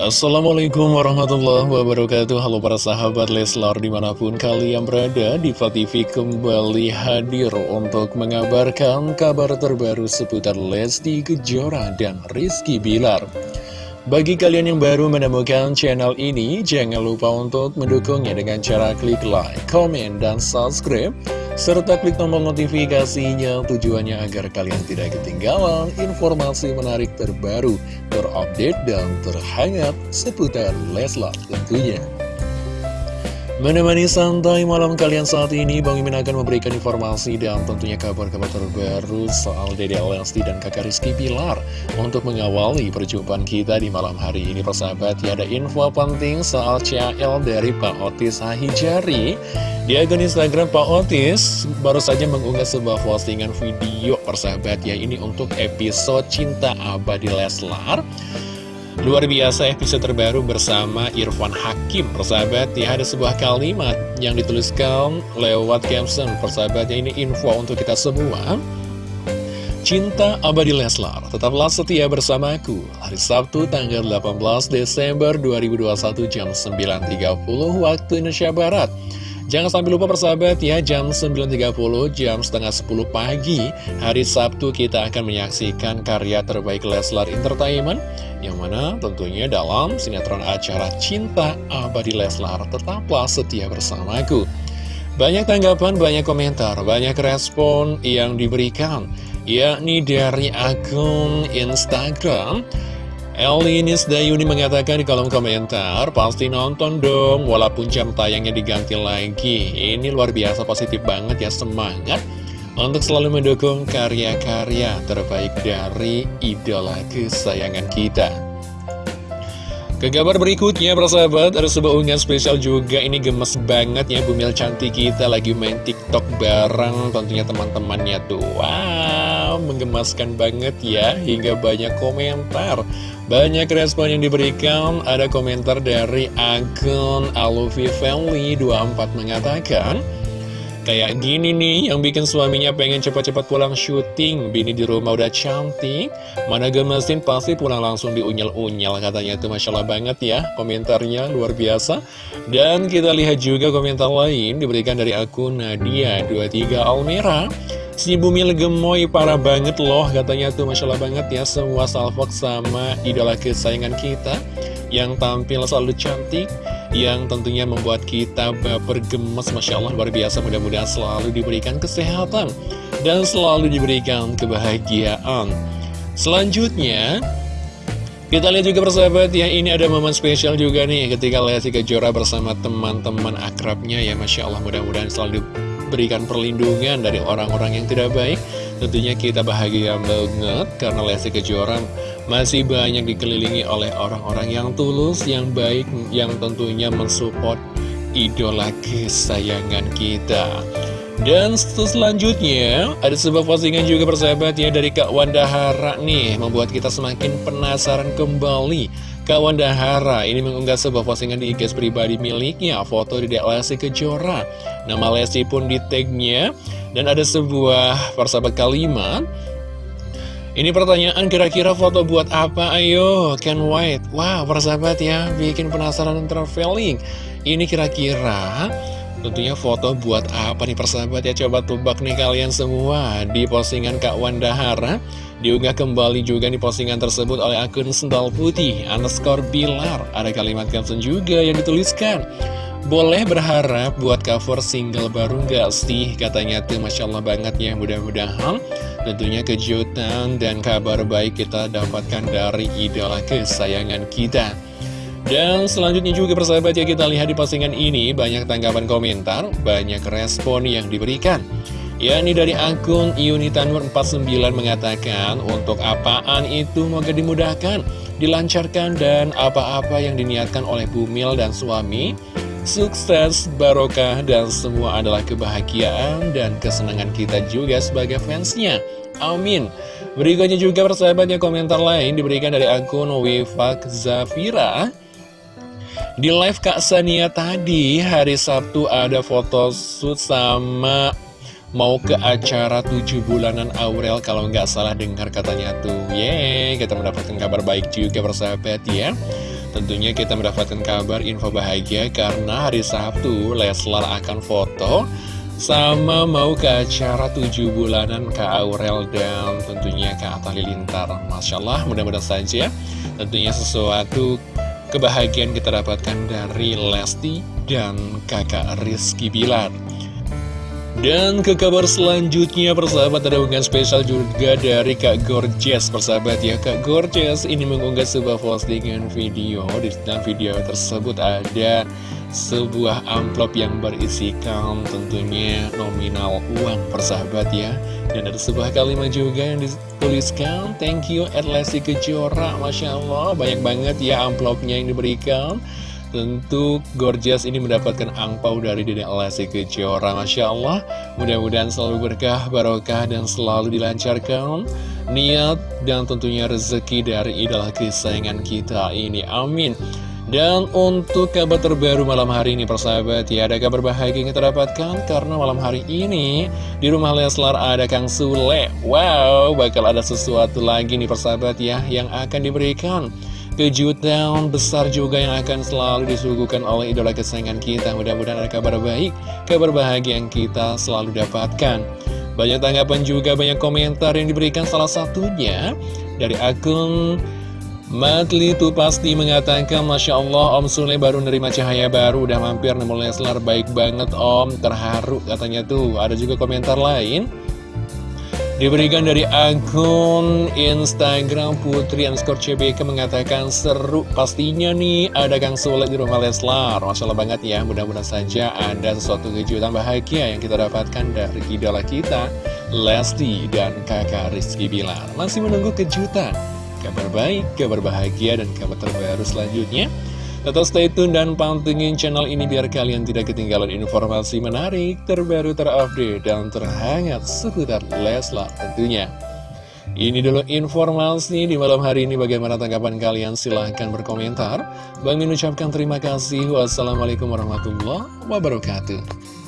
Assalamualaikum warahmatullahi wabarakatuh. Halo para sahabat Leslar di mana pun kalian berada Diva TV kembali hadir untuk mengabarkan kabar terbaru seputar Lesti Kejora dan Rizky Bilar. Bagi kalian yang baru menemukan channel ini Jangan lupa untuk mendukungnya dengan cara klik like, comment, dan subscribe serta klik tombol notifikasinya tujuannya agar kalian tidak ketinggalan informasi menarik terbaru, terupdate, dan terhangat seputar Leslar tentunya. Menemani santai malam kalian saat ini, Bang Imin akan memberikan informasi dan tentunya kabar-kabar terbaru soal Dede Lesti dan kakak Rizky Pilar untuk mengawali perjumpaan kita di malam hari ini, persahabat. Ya, ada info penting soal CL dari Pak Otis Hahijari. Di akun Instagram Pak Otis baru saja mengunggah sebuah postingan video, persahabat ya, ini untuk episode Cinta Abadi Leslar. Luar biasa episode terbaru bersama Irfan Hakim Persahabat ya. Ada sebuah kalimat yang dituliskan lewat caption Persahabatnya ini info untuk kita semua. Cinta abadi Leslar, tetaplah setia bersamaku Hari Sabtu tanggal 18 Desember 2021 jam 9.30 waktu Indonesia Barat Jangan sampai lupa persahabat ya, jam 9.30, jam setengah 10 pagi, hari Sabtu kita akan menyaksikan karya terbaik Leslar Entertainment, yang mana tentunya dalam sinetron acara Cinta Abadi Leslar, tetaplah setia bersamaku. Banyak tanggapan, banyak komentar, banyak respon yang diberikan, yakni dari akun Instagram, Elinis Dayuni mengatakan di kolom komentar, pasti nonton dong, walaupun jam tayangnya diganti lagi. Ini luar biasa positif banget ya, semangat untuk selalu mendukung karya-karya terbaik dari idola kesayangan kita. Ke kabar berikutnya, persahabat, ada sebuah unggahan spesial juga. Ini gemes banget ya, Bumil cantik kita lagi main TikTok bareng tentunya teman-temannya tuh. Wow, menggemaskan banget ya, hingga banyak komentar. Banyak respon yang diberikan, ada komentar dari akun Alufi Family 24 mengatakan, Kayak gini nih, yang bikin suaminya pengen cepat-cepat pulang syuting, bini di rumah udah cantik, mana gemesin pasti pulang langsung diunyel-unyel, katanya. Itu Masya Allah banget ya, komentarnya luar biasa. Dan kita lihat juga komentar lain diberikan dari akun Nadia23 Almera, Si Bumil gemoy parah banget loh katanya tuh Masya Allah banget ya Semua salvok sama idola kesayangan kita. Yang tampil selalu cantik Yang tentunya membuat kita baper gemes Masya Allah luar biasa. Mudah-mudahan selalu diberikan kesehatan Dan selalu diberikan kebahagiaan. Selanjutnya kita lihat juga persahabat ya, ini ada momen spesial juga nih ketika Lesti Kejora bersama teman-teman akrabnya ya Masya Allah. Mudah-mudahan selalu berikan perlindungan dari orang-orang yang tidak baik. Tentunya kita bahagia banget karena Lesti Kejora masih banyak dikelilingi oleh orang-orang yang tulus, yang baik, yang tentunya mensupport idola kesayangan kita dan selanjutnya, ada sebuah postingan juga persahabat ya dari Kak Wanda Hara nih, membuat kita semakin penasaran kembali. Kak Wanda Hara ini mengunggah sebuah postingan di IG pribadi miliknya, foto di Lesti Kejora. Nama Lesti pun di tagnya, dan ada sebuah persahabat kalimat. Ini pertanyaan kira-kira foto buat apa? Ayo, Ken White. Wah, wow, persahabat ya, bikin penasaran dan traveling. Ini kira-kira Tentunya foto buat apa nih persahabat ya? Coba tebak nih kalian semua Di postingan Kak Wanda Hara Diunggah kembali juga di postingan tersebut oleh akun Sendal Putih Underscore Bilar. Ada kalimat caption juga yang dituliskan. Boleh berharap buat cover single baru gak sih? Katanya tuh Masya Allah banget ya Mudah-mudahan. Tentunya kejutan dan kabar baik kita dapatkan dari idola kesayangan kita dan selanjutnya juga persahabat ya kita lihat di postingan ini banyak tanggapan komentar, banyak respon yang diberikan. Ya ini dari akun Unitanur 49 mengatakan untuk apaan itu moga dimudahkan, dilancarkan dan apa-apa yang diniatkan oleh Bumil dan suami Sukses, barokah, dan semua adalah kebahagiaan dan kesenangan kita juga sebagai fansnya. Amin. Berikutnya juga persahabatnya komentar lain diberikan dari akun Wifak Zafira. Di live Kak Sania tadi, hari Sabtu ada foto shoot sama mau ke acara tujuh bulanan Aurel kalau nggak salah dengar katanya tuh. Yeay, kita mendapatkan kabar baik juga persahabat ya. Tentunya kita mendapatkan kabar info bahagia karena hari Sabtu Leslar akan foto sama mau ke acara 7 bulanan Kak Aurel dan tentunya Kak Atta Lilintar Masya Allah mudah-mudahan saja tentunya sesuatu kebahagiaan kita dapatkan dari Lesti dan kakak Rizky Bilar. Dan ke kabar selanjutnya persahabat ada unggahan spesial juga dari Kak Gorgeous. Persahabat ya Kak Gorgeous ini mengunggah sebuah postingan video. Di dalam video tersebut ada sebuah amplop yang berisikan tentunya nominal uang persahabat ya. Dan ada sebuah kalimat juga yang dituliskan thank you at Lesti Kejora. Masya Allah banyak banget ya amplopnya yang diberikan. Tentu gorgeous ini mendapatkan angpau dari Dede Lesti Kejora. Masya Allah mudah-mudahan selalu berkah barokah dan selalu dilancarkan niat dan tentunya rezeki dari idola kesayangan kita ini. Amin dan untuk kabar terbaru malam hari ini persahabat ya ada kabar bahagia yang kita dapatkan karena malam hari ini di rumah Leslar ada Kang Sule. Wow bakal ada sesuatu lagi nih persahabat ya yang akan diberikan kejutan besar juga yang akan selalu disuguhkan oleh idola kesayangan kita. Mudah-mudahan ada kabar baik, kabar bahagia yang kita selalu dapatkan. Banyak tanggapan juga, banyak komentar yang diberikan salah satunya dari akun Matli itu pasti mengatakan Masya Allah Om Sule baru nerima cahaya baru Udah mampir nemu Leslar Baik banget Om. Terharu katanya tuh. Ada juga komentar lain. Diberikan dari akun Instagram Putri Anskor CBK mengatakan seru pastinya nih ada Kang Sule di rumah Leslar. Masya Allah banget ya mudah-mudahan saja ada sesuatu kejutan bahagia yang kita dapatkan dari idola kita Lesti dan kakak Rizky Bilar. Masih menunggu kejutan kabar baik, kabar bahagia, dan kabar terbaru selanjutnya. Tetap stay tune dan pantengin channel ini biar kalian tidak ketinggalan informasi menarik, terbaru, terupdate, dan terhangat seputar Leslar tentunya. Ini dulu informasi di malam hari ini bagaimana tanggapan kalian silahkan berkomentar. Bang Min ucapkan terima kasih. Wassalamualaikum warahmatullahi wabarakatuh.